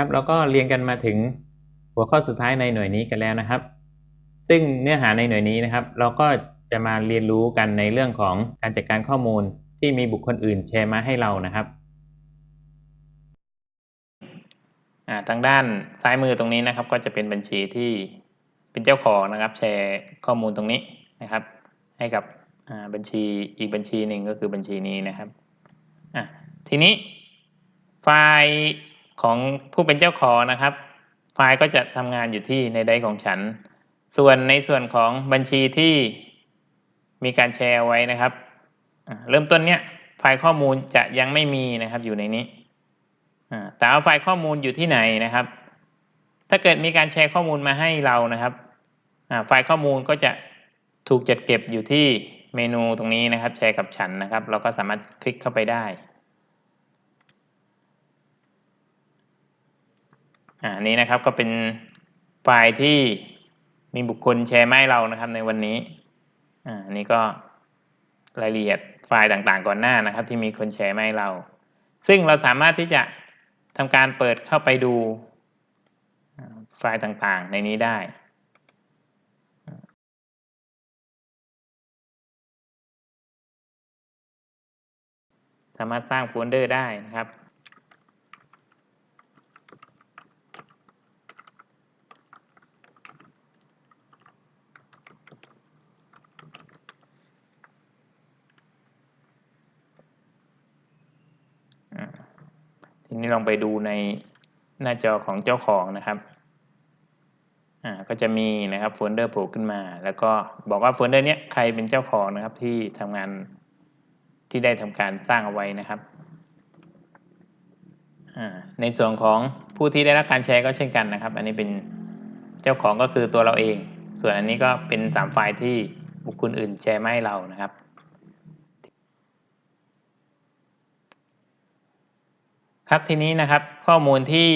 ครับเราก็เรียนกันมาถึงหัวข้อสุดท้ายในหน่วยนี้กันแล้วนะครับ ซึ่งเนื้อหาในหน่วยนี้นะครับ เราก็จะมาเรียนรู้กันในเรื่องของการจัดการข้อมูลที่มีบุคคลอื่นแชร์มาให้เรานะครับทางด้านซ้ายมือตรงนี้นะครับ ก็จะเป็นบัญชีที่เป็นเจ้าของนะครับ แชร์ข้อมูลตรงนี้นะครับ ให้กับบัญชีอีกบัญชีหนึ่งก็คือบัญชีนี้นะครับทีนี้ไฟล์ ของผู้เป็นเจ้าของนะครับ ไฟล์ก็จะทำงานอยู่ที่ในไดของฉัน ส่วนในส่วนของบัญชีที่มีการแชร์ไว้นะครับ เริ่มต้นเนี้ยไฟล์ข้อมูลจะยังไม่มีนะครับอยู่ในนี้แต่ว่าไฟล์ข้อมูลอยู่ที่ไหนนะครับ ถ้าเกิดมีการแชร์ข้อมูลมาให้เรานะครับไฟล์ข้อมูลก็จะถูกจัดเก็บอยู่ที่เมนูตรงนี้นะครับ แชร์กับฉันนะครับ เราก็สามารถคลิกเข้าไปได้ อ่านี้นะครับก็เป็นไฟล์ที่มีบุคคลแชร์มาให้เรานะครับในวันนี้อ่านี่ก็รายละเอียดไฟล์ต่างๆก่อนหน้านะครับ ที่มีคนแชร์มาให้เรา ซึ่งเราสามารถที่จะทำการเปิดเข้าไปดูไฟล์ต่างๆในนี้ได้ สามารถสร้างโฟลเดอร์ได้นะครับ ทีนี้ลองไปดูในหน้าจอของเจ้าของนะครับอ่าก็จะมีนะครับโฟลเดอร์โผล่ขึ้นมา แล้วก็บอกว่าโฟลเดอร์นี้ใครเป็นเจ้าของนะครับที่ทำงานที่ได้ทำการสร้างเอาไว้นะครับอ่าในส่วนของผู้ที่ได้รับการแชร์ก็เช่นกันนะครับ อันนี้เป็นเจ้าของก็คือตัวเราเอง ส่วนอันนี้ก็เป็นสามไฟล์ที่บุคคลอื่นแชร์มาให้เรานะครับ ครับทีนี้นะครับข้อมูลที่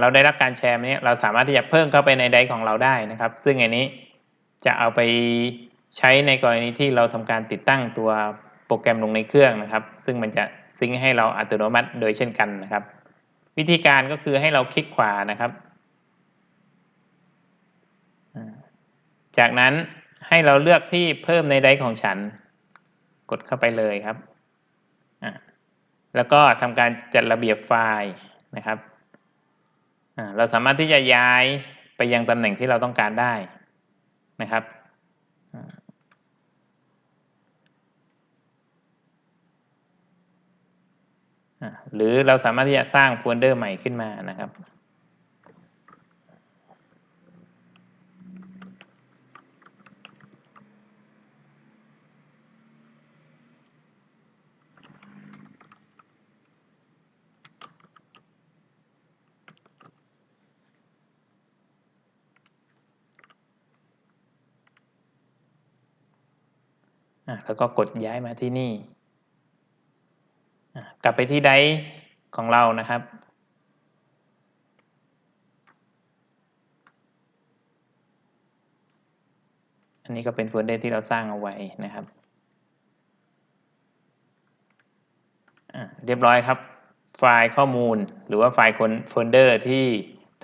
เราได้รับการแชร์นี้เราสามารถที่จะเพิ่มเข้าไปใน Drive ของเราได้นะครับ ซึ่งอันนี้จะเอาไปใช้ในกรณีที่เราทำการติดตั้งตัวโปรแกรมลงในเครื่องนะครับ ซึ่งมันจะซิงให้เราอัตโนมัติโดยเช่นกันนะครับ วิธีการก็คือให้เราคลิกขวานะครับ จากนั้นให้เราเลือกที่เพิ่มในไดร์ของฉัน กดเข้าไปเลยครับ แล้วก็ทำการจัดระเบียบไฟล์นะครับเราสามารถที่จะย้ายไปยังตำแหน่งที่เราต้องการได้นะครับหรือเราสามารถที่จะสร้างโฟลเดอร์ใหม่ขึ้นมานะครับ แล้วก็กดย้ายมาที่นี่ กลับไปที่ Drive ของเรานะครับ อันนี้ก็เป็นโฟลเดอร์ที่เราสร้างเอาไว้นะครับ เรียบร้อยครับ ไฟล์ข้อมูลหรือว่าไฟล์โฟลเดอร์ที่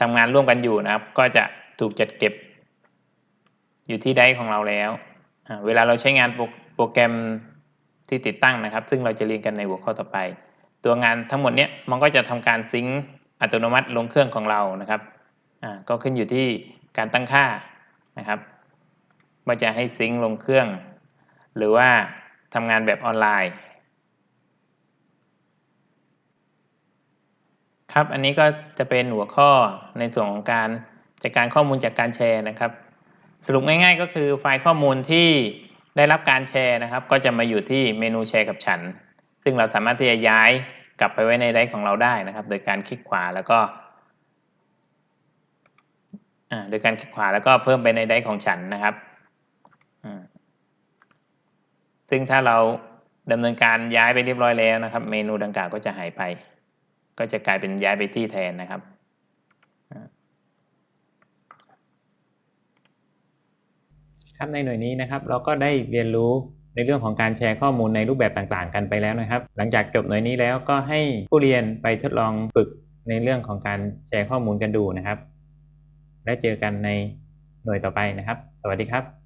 ทำงานร่วมกันอยู่นะครับ ก็จะถูกจัดเก็บอยู่ที่ไดร์ของเราแล้ว เวลาเราใช้งานโปรแกรมที่ติดตั้งนะครับ ซึ่งเราจะเรียนกันในหัวข้อต่อไป ตัวงานทั้งหมดเนี้ยมันก็จะทำการซิงค์อัตโนมัติลงเครื่องของเรานะครับอ่าก็ขึ้นอยู่ที่การตั้งค่านะครับว่าจะให้ซิงค์ลงเครื่อง หรือว่าทำงานแบบออนไลน์ ครับอันนี้ก็จะเป็นหัวข้อในส่วนของการจัดการข้อมูลจากการแชร์นะครับ สรุปง่ายๆ ก็คือไฟล์ข้อมูลที่ได้รับการแชร์นะครับ ก็จะมาอยู่ที่เมนูแชร์กับฉัน ซึ่งเราสามารถที่จะย้ายกลับไปไว้ในไดร์ของเราได้นะครับ โดยการคลิกขวาแล้วก็โดยการคลิกขวาแล้วก็เพิ่มไปในไดร์ของฉันนะครับซึ่งถ้าเราดำเนินการย้ายไปเรียบร้อยแล้วนะครับ เมนูดังกล่าวก็จะหายไป ก็จะกลายเป็นย้ายไปที่แทนนะครับ ครับในหน่วยนี้นะครับเราก็ได้เรียนรู้ในเรื่องของการแชร์ข้อมูลในรูปแบบต่างๆ กันไปแล้วนะครับ หลังจากจบหน่วยนี้แล้วก็ให้ผู้เรียนไปทดลองฝึกในเรื่องของการแชร์ข้อมูลกันดูนะครับ แล้วเจอกันในหน่วยต่อไปนะครับ สวัสดีครับ